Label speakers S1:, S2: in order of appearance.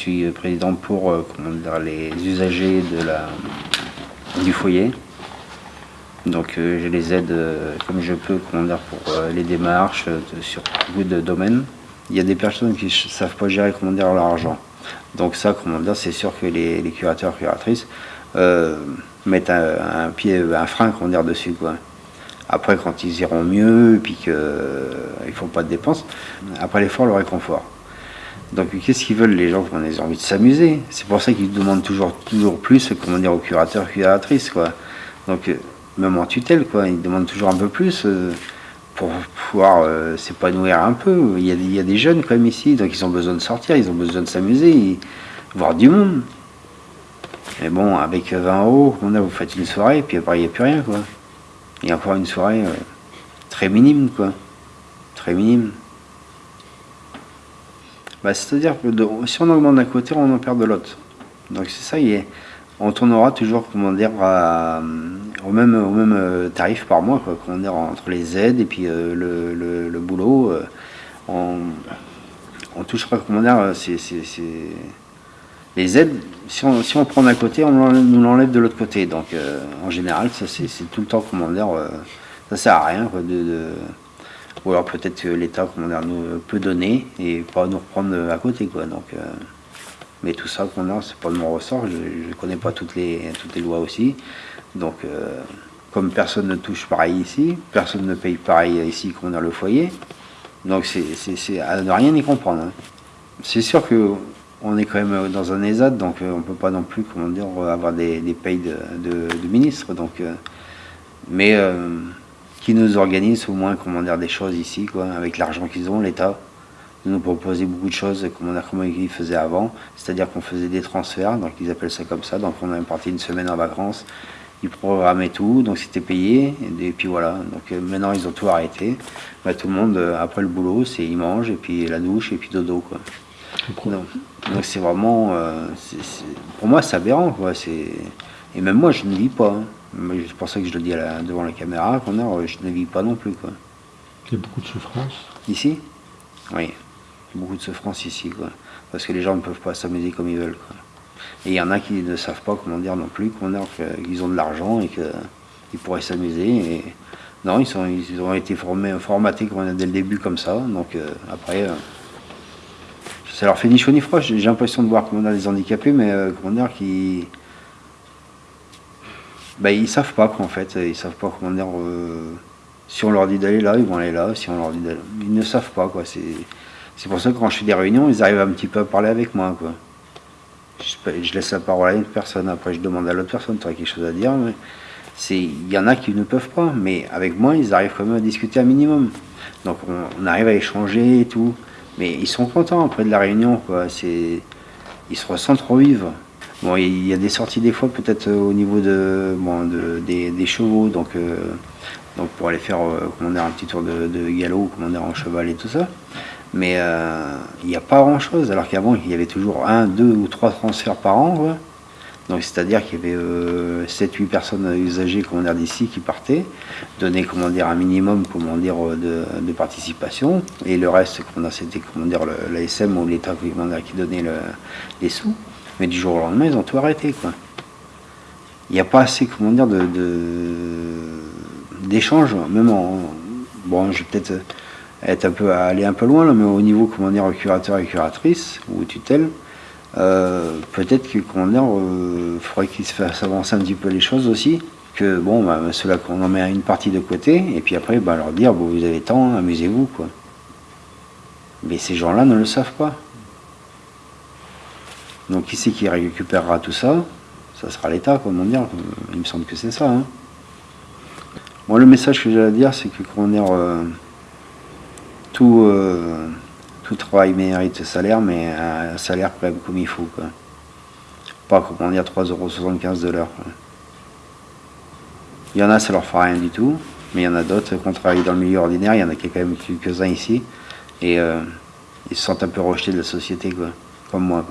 S1: suis président pour comment dire, les usagers de la, du foyer. Donc je les aide comme je peux comment dire, pour les démarches sur beaucoup de domaines. Il y a des personnes qui ne savent pas gérer comment dire, leur argent. Donc ça, comment dire, c'est sûr que les, les curateurs, curatrices mettre un, pied, un frein qu'on dire dessus quoi. Après quand ils iront mieux et puis qu'ils euh, ne font pas de dépenses, après l'effort le réconfort. Donc qu'est-ce qu'ils veulent les gens? Ils ont envie de s'amuser C'est pour ça qu'ils demandent toujours toujours plus comment dire aux curateurs, curatrices quoi. Donc euh, même en tutelle quoi, ils demandent toujours un peu plus euh, pour pouvoir s'épanouir un peu. Il y, a, il y, a, des jeunes quand même ici, donc ils ont besoin de sortir, ils ont besoin de s'amuser, voir du monde. Mais bon, avec 20 euros, vous faites une soirée, puis après, il n'y a plus rien, quoi. Il y a encore une soirée euh, très minime, quoi. Très minime. Bah, C'est-à-dire que si on augmente d'un côté, on en perd de l'autre. Donc c'est ça, est, on tournera toujours, euh, au, même, au même euh, tarif par mois, quoi, comment dire, entre les aides et puis le, le, boulot. on, on touchera, comment les aides, si on, si on prend d'un côté, on nous l'enlève de l'autre côté. Donc euh, en général, ça c'est tout le temps, comment dire, euh, ça sert à rien. de, ou alors peut-être que l'État, dire, nous peut donner et pas nous reprendre à côté. Quoi. Donc, euh, mais tout ça, comment c'est pas de mon ressort. Je ne connais pas toutes les, toutes les lois aussi. Donc comme personne ne touche pareil ici, personne ne paye pareil ici qu'on a le foyer. Donc c'est à ne rien y comprendre. Hein. C'est sûr que on est quand même euh, dans un ESAD, donc euh, on ne peut pas non plus comment dire, avoir des, des payes de, ministres. Donc, euh, mais qui nous organise au moins comment dire, des choses ici, quoi, avec l'argent qu'ils ont, l'État nous proposer beaucoup de choses comment, dire, comment ils faisaient avant, c'est-à-dire qu'on faisait des transferts, donc ils appellent ça comme ça, donc on est parti une semaine en vacances, ils programmaient tout, donc c'était payé, et, puis voilà, donc maintenant ils ont tout arrêté, bah, tout le monde, après le boulot, c'est ils mangent, et puis la douche, et puis dodo. Quoi. Donc c'est vraiment, euh, pour moi c'est aberrant quoi. Et même moi je ne vis pas. Hein. C'est pour ça que je le dis devant la caméra, qu'on a, je ne vis pas non plus quoi.
S2: Il y a beaucoup de souffrance.
S1: Ici? Oui, beaucoup de souffrance ici quoi. Parce que les gens ne peuvent pas s'amuser comme ils veulent quoi. Et il y en a qui ne savent pas comment dire non plus, qu'ils ont de l'argent et qu'ils pourraient s'amuser. Et non, ils, sont, ils ont été formés, formatés dès le début comme ça. Donc euh, après. Euh, ça leur fait ni chaud ni froid. J'ai l'impression de voir comment on a des handicapés, mais euh, comment dire, qui. Ben, ils savent pas quoi en fait. Ils savent pas comment dire. Euh, si on leur dit d'aller là, ils vont aller là. Si on leur dit. Ils ne savent pas quoi. C'est pour ça que quand je fais des réunions, ils arrivent un petit peu à parler avec moi quoi. Je, laisse la parole à une personne, après je demande à l'autre personne, tu as quelque chose à dire. Il y en a qui ne peuvent pas, mais avec moi, ils arrivent quand même à discuter un minimum. Donc on, on arrive à échanger et tout. Mais ils sont contents après de la réunion, quoi. C'est, ils se ressentent revivre. Bon, il y a des sorties des fois peut-être euh, au niveau de, bon, de des, chevaux, donc, euh, donc pour aller faire euh, comment dire, un petit tour de, de galop, comment dire, en cheval et tout ça. Mais il n'y a pas grand-chose, alors qu'avant il y avait toujours un, deux ou trois transferts par an. Donc c'est-à-dire qu'il y avait 7-8 personnes usagées comment d'ici qui partaient, donner comment dire un minimum comment dire de, participation et le reste c'était l'ASM ou l'État qui donnait les sous. Mais du jour au lendemain ils ont tout arrêté quoi. Il n'y a pas assez comment dire de d'échanges même en bon je vais peut-être être un peu aller un peu loin là, mais au niveau comment dire curateur et curatrice ou tutelle euh, peut-être qu'il euh, faudrait qu'il se avancer un petit peu les choses aussi. Que bon, bah, cela qu'on en met une partie de côté, et puis après, bah, leur dire, bon, vous avez temps, amusez-vous, quoi. Mais ces gens-là ne le savent pas. Donc qui c'est qui récupérera tout ça? Ça sera l'État, comment dire. Il me semble que c'est ça. Hein. Moi, le message que j'ai à dire, c'est que, euh, tout euh, tout travail mérite salaire, mais un salaire quand comme il faut. Quoi. Pas comment dire 3,75€ de l'heure. Il y en a, ça leur fera rien du tout, mais il y en a d'autres qui ont travaillé dans le milieu ordinaire, il y en a qui quand même quelques-uns ici, et euh, ils se sentent un peu rejetés de la société, comme moi.